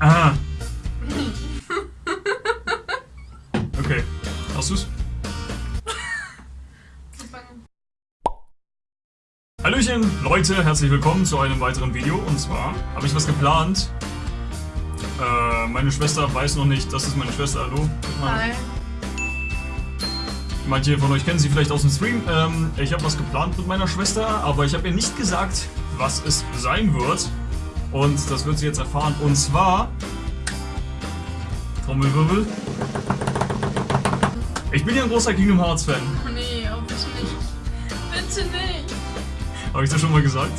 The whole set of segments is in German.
Ah. Okay. Hast du's? Hallöchen, Leute, herzlich willkommen zu einem weiteren Video. Und zwar habe ich was geplant. Äh, meine Schwester weiß noch nicht, das ist meine Schwester, hallo. Hi. Manche von euch kennen sie vielleicht aus dem Stream. Ähm, ich habe was geplant mit meiner Schwester, aber ich habe ihr nicht gesagt, was es sein wird. Und das wird sie jetzt erfahren. Und zwar... Trommelwirbel. Ich bin ja ein großer Kingdom Hearts Fan. Oh nee, oh bitte nicht. Bitte nicht. Habe ich das schon mal gesagt?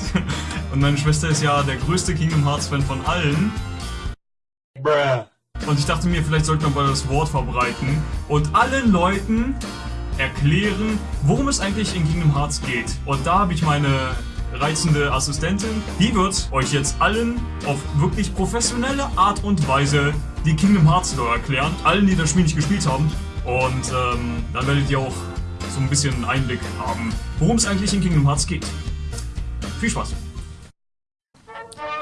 Und meine Schwester ist ja der größte Kingdom Hearts Fan von allen. Und ich dachte mir, vielleicht sollte man mal das Wort verbreiten und allen Leuten erklären, worum es eigentlich in Kingdom Hearts geht. Und da habe ich meine reizende Assistentin, die wird euch jetzt allen auf wirklich professionelle Art und Weise die Kingdom Hearts Lore erklären. Allen, die das Spiel nicht gespielt haben. Und ähm, dann werdet ihr auch so ein bisschen Einblick haben, worum es eigentlich in Kingdom Hearts geht. Viel Spaß.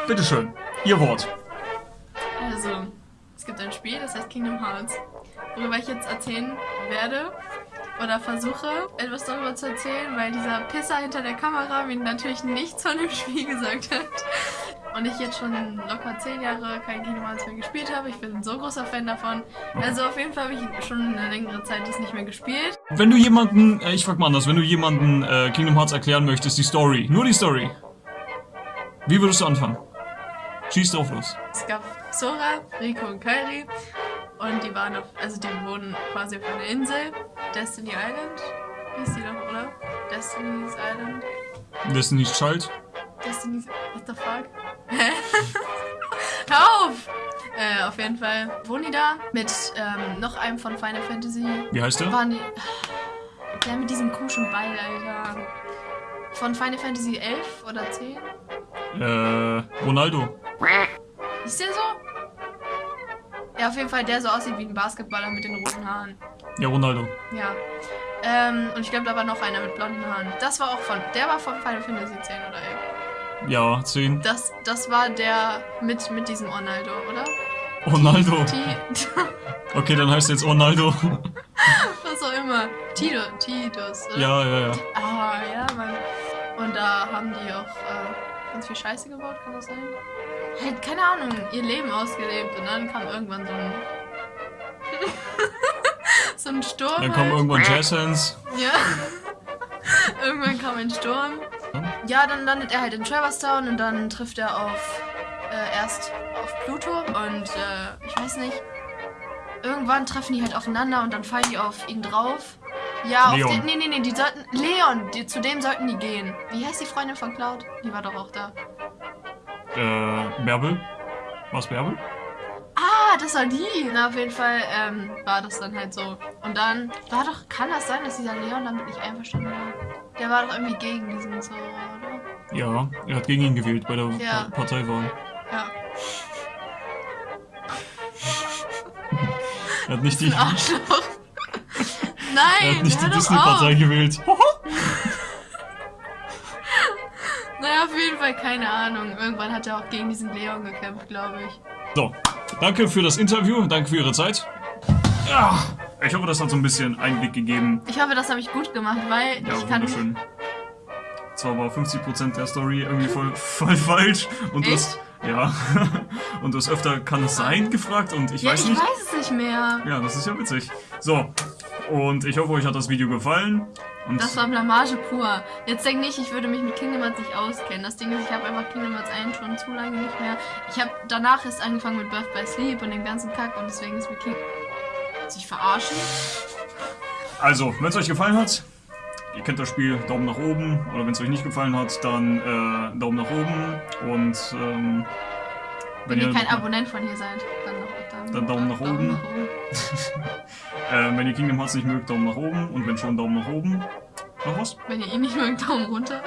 Bitteschön, Ihr Wort. Also, es gibt ein Spiel, das heißt Kingdom Hearts, worüber ich jetzt erzählen werde oder versuche, etwas darüber zu erzählen, weil dieser Pisser hinter der Kamera mir natürlich nichts von dem Spiel gesagt hat. Und ich jetzt schon locker 10 Jahre kein Kingdom Hearts mehr gespielt habe. Ich bin ein so großer Fan davon. Also auf jeden Fall habe ich schon eine längere Zeit das nicht mehr gespielt. Wenn du jemanden, äh, ich frag mal anders, wenn du jemanden äh, Kingdom Hearts erklären möchtest, die Story, nur die Story, wie würdest du anfangen? Schieß drauf los. Es gab Sora, Rico und Kairi und die waren auf, also die wohnen quasi auf einer Insel, Destiny Island, hieß die doch, oder? Destiny's Island, Destiny's Child? Destiny's, what the fuck? Hä? Hör auf! Äh, auf jeden Fall wohnen die da mit ähm, noch einem von Final Fantasy. Wie heißt der? Waren die, der mit diesem komischen Ball, Alter. Von Final Fantasy 11 oder 10? Äh, Ronaldo. Ist der so? Ja, auf jeden Fall der so aussieht wie ein Basketballer mit den roten Haaren. Ja, Ronaldo. Ja. Ähm, und ich glaube, da war noch einer mit blonden Haaren. Das war auch von, der war von Final Fantasy 10 oder 11. Ja, 10. Das, das war der mit, mit diesem Ronaldo, oder? Ronaldo. Okay, dann heißt er jetzt Ronaldo. Was auch immer. Tito, Titus, oder? ja, ja, ja. Ah, ja, Mann. Und da haben die auch äh, ganz viel Scheiße gebaut, kann das sein? Halt, keine Ahnung, ihr Leben ausgelebt und dann kam irgendwann so ein. So ein Sturm. Dann kommen halt. irgendwann Jazzhands. Ja. irgendwann kam ein Sturm. Ja, dann landet er halt in Traverse Town und dann trifft er auf. Äh, erst auf Pluto und äh, ich weiß nicht. Irgendwann treffen die halt aufeinander und dann fallen die auf ihn drauf. Ja, Leon. auf den. Nee, nee, nee, die sollten. Leon, die, zu dem sollten die gehen. Wie heißt die Freundin von Cloud? Die war doch auch da. Äh, Bärbel? Was Bärbel? Das war die. Na, auf jeden Fall ähm, war das dann halt so. Und dann war doch, kann das sein, dass dieser Leon damit nicht einverstanden war? Der war doch irgendwie gegen diesen Zauberer, oder? Ja, er hat gegen ihn gewählt bei der Ja. Pa Parteiwahl. Ja. Er hat nicht die, Ein Arschloch. er Nein, hat nicht die Disney-Partei gewählt. Naja, auf jeden Fall keine Ahnung. Irgendwann hat er auch gegen diesen Leon gekämpft, glaube ich. So, danke für das Interview, danke für Ihre Zeit. Ja, ich hoffe, das hat so ein bisschen Einblick gegeben. Ich hoffe, das habe ich gut gemacht, weil Ja, ich kann. wunderschön. Zwar war 50% der Story irgendwie voll, voll falsch und du hast, ja, und du hast öfter, kann es sein, gefragt und ich Ja, weiß ich nicht. weiß es nicht mehr. Ja, das ist ja witzig. So, und ich hoffe, euch hat das Video gefallen. Und Das war Blamage pur. Jetzt denk nicht, ich würde mich mit Kingdom Hearts nicht auskennen. Das Ding ist, ich habe einfach Kingdom Hearts 1 schon zu lange nicht mehr. Ich habe danach erst angefangen mit Birth by Sleep und dem ganzen Kack und deswegen ist mir King... Sich verarschen? also, wenn es euch gefallen hat, ihr kennt das Spiel, Daumen nach oben. Oder wenn es euch nicht gefallen hat, dann äh, Daumen nach oben. Und ähm, Wenn, ihr kein Abonnent von hier seid, dann, dann, Dann Daumen nach oben. äh, wenn ihr Kingdom Hearts nicht mögt, Daumen nach oben. Und wenn schon, Daumen nach oben. Noch was? Wenn ihr ihn nicht mögt, Daumen runter.